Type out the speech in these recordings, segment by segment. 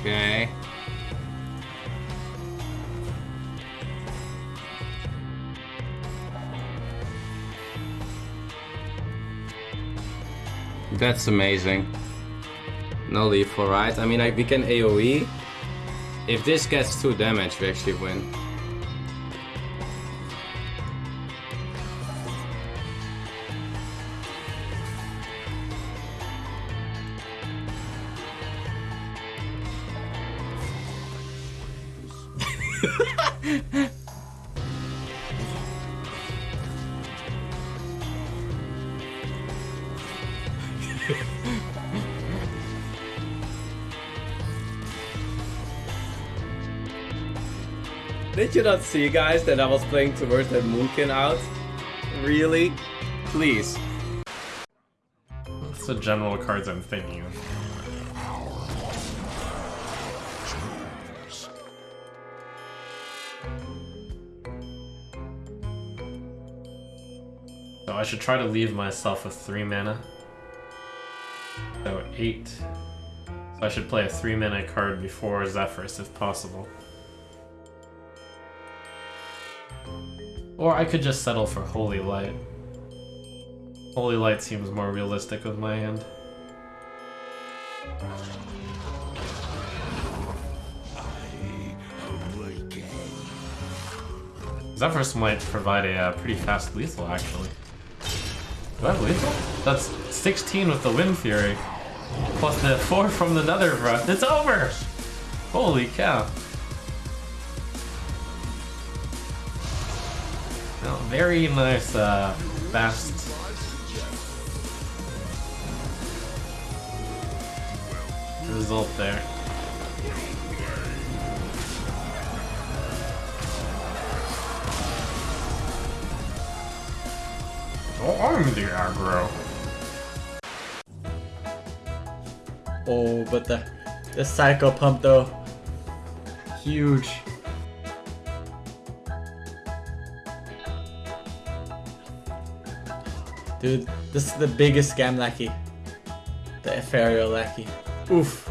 Okay. That's amazing. No lethal, right? I mean, like, we can AoE. If this gets 2 damage, we actually win. Did you not see, guys, that I was playing towards that Moonkin out? Really? Please. That's the general cards I'm thinking of. I should try to leave myself with 3 mana. So 8. So I should play a 3 mana card before Zephrys if possible. Or I could just settle for Holy Light. Holy Light seems more realistic with my hand. Zephrys might provide a uh, pretty fast lethal, actually. Do I have lethal? That's 16 with the Windfury. Plus the 4 from the Nether Breath. It's over! Holy cow. Very nice, uh, fast. Result there. Oh, I'm the aggro. Oh, but the the psycho pump though, huge. Dude, this is the biggest scam lackey. The ethereal lackey. Oof.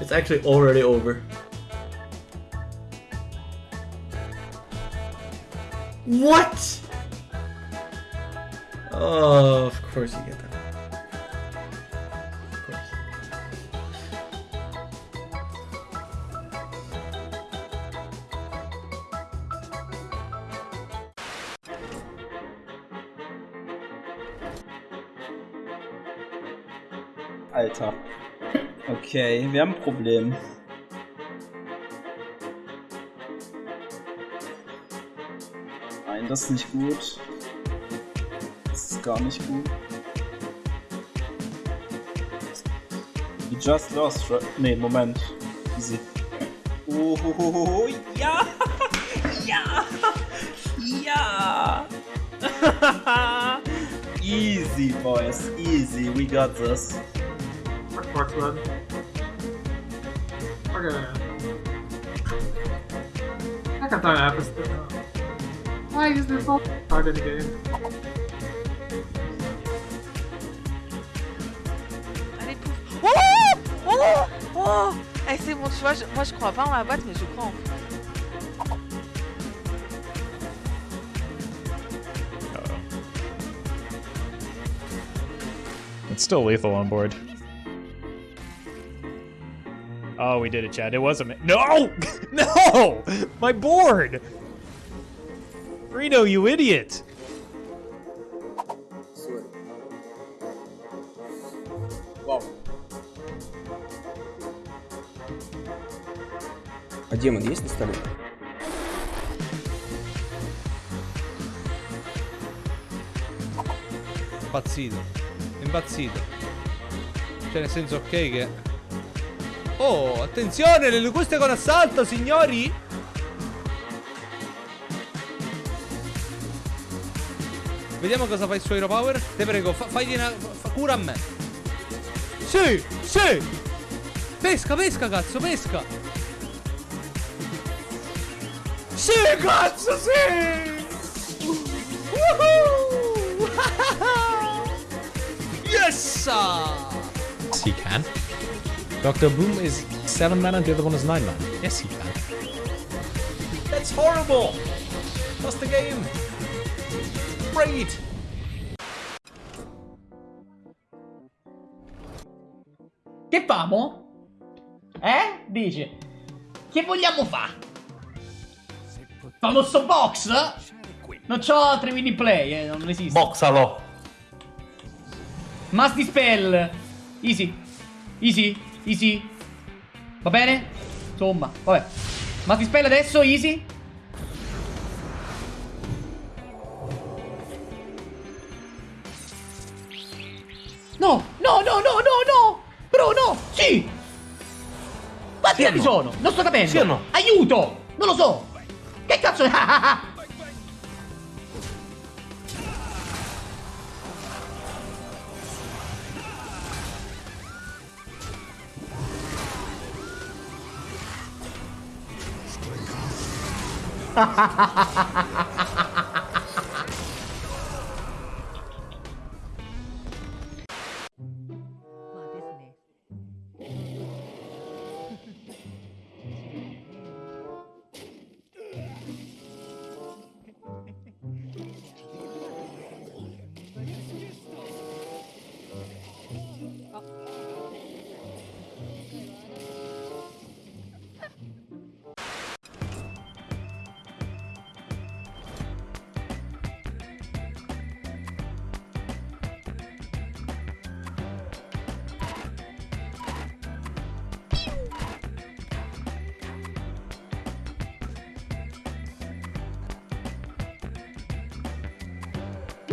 It's actually already over. What? Oh, of course you get that. Alter. Okay, wir haben ein Problem. Nein, das ist nicht gut. Das ist gar nicht gut. We just lost, right? Nee, Moment. Easy. Oh, ho, ho, ho, ho. ja! Ja! Ja! easy, boys. Easy. We got this. Marksman. Okay. I can throw an episode. Why is this so hard in the game? Oh Eh, c'est bon, tu vois, je- moi je crois pas en boîte, mais je crois en It's still lethal on board. Oh, we did it, Chad. It was a No! no! My board! Reno, you idiot! демон есть на столе? Impazzito. Impazzito. Cioè, nel senso, ok che... Oh, attenzione, le locuste con assalto, signori! Vediamo cosa fa il suo Hero Power. Te prego, fa, fagli una... Fa, cura a me. Sì, sì! Pesca, pesca, cazzo, pesca! Sì, cazzo! Woohoo! yes! He can. Dr. Boom is seven mana and the other one is nine mana. Yes, he can. That's horrible. Lost the game. Great. Che famo? Eh? Dice. Che vogliamo fare? Famoso box? Non c'ho 3 mini play, eh, non esiste. Boxalo. Must dispel. Easy. Easy. Easy. Va bene? Insomma, vabbè. Must dispel adesso, easy. No, no, no, no, no, no! Bro, no! Sì! Quanti anni sono? Non sto capendo! Sì o no? Aiuto! Non lo so! Kijk dat zo, hahaha. Ha ha ha ha ha ha ha!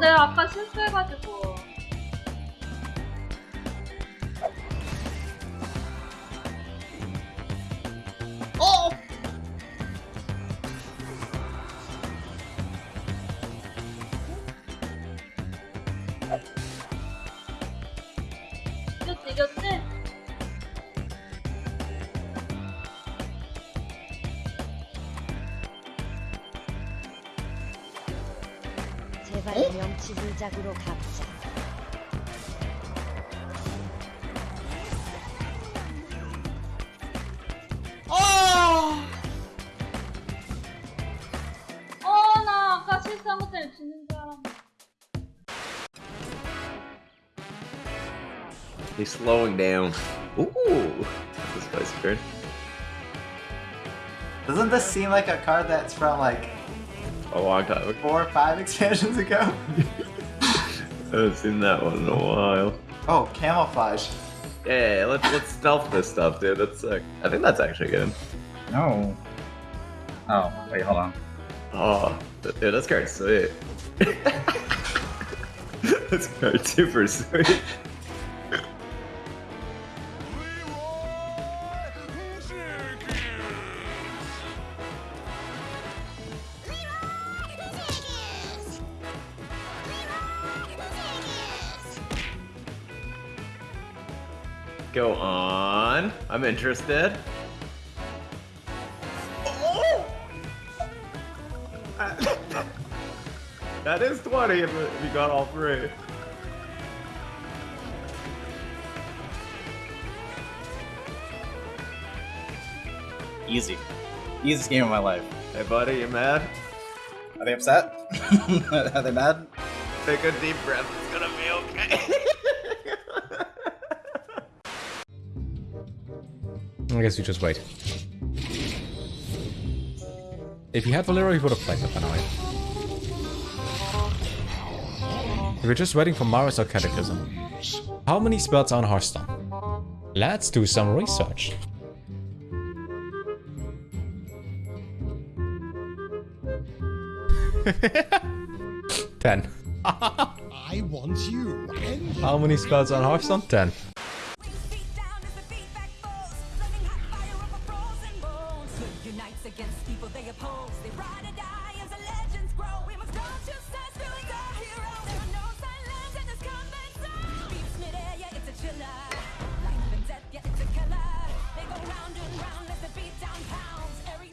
내가 아까 실수해가지고. 어! 이겼지, 이겼지? 제발 명치 불작으로 갚자. 어, 나 아까 실수한 것 때문에 죽는 줄 알았는데. He's slowing down. Ooh, this guy's good. Doesn't this seem like a card that's from like a long time ago. four or five expansions ago? I haven't seen that one in a while. Oh, camouflage. Yeah, let's let's stealth this stuff, dude. That's sick. I think that's actually good. No. Oh, wait, hold on. Oh, dude, this card's sweet. this card's super sweet. On. I'm interested. That is 20 if if you got all three. Easy. Easiest game of my life. Hey buddy, you mad? Are they upset? Are they mad? Take a deep breath, it's gonna be okay. I guess you just wait. If he had Valero, he would have played the Panoid. We were just waiting for Mara's or Catechism. How many spells are on Hearthstone? Let's do some research. Ten. I want you. How many spells are on Hearthstone? Ten. Against people they oppose. They ride or die